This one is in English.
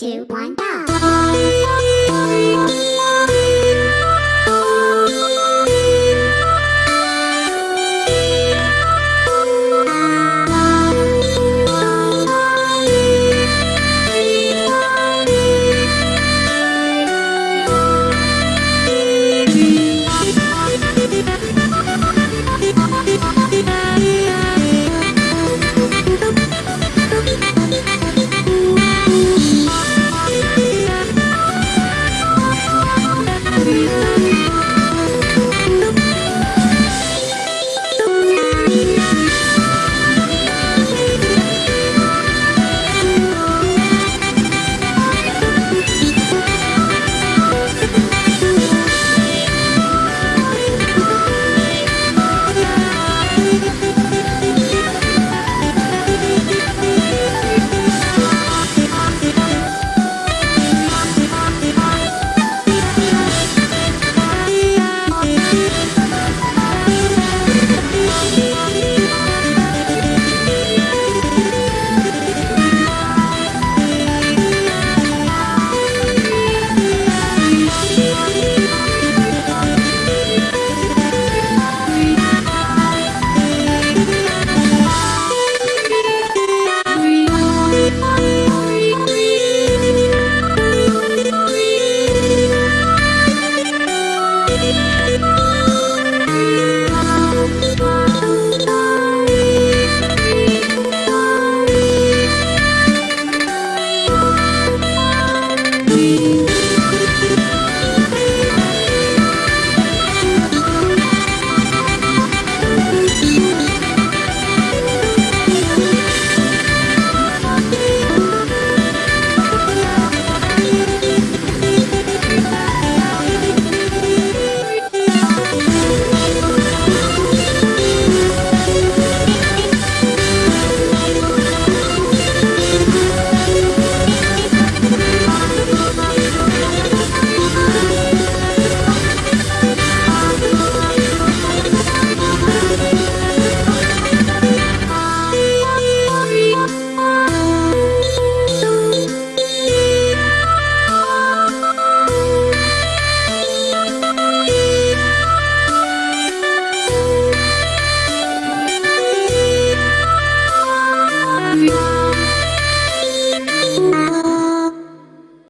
two, one, go!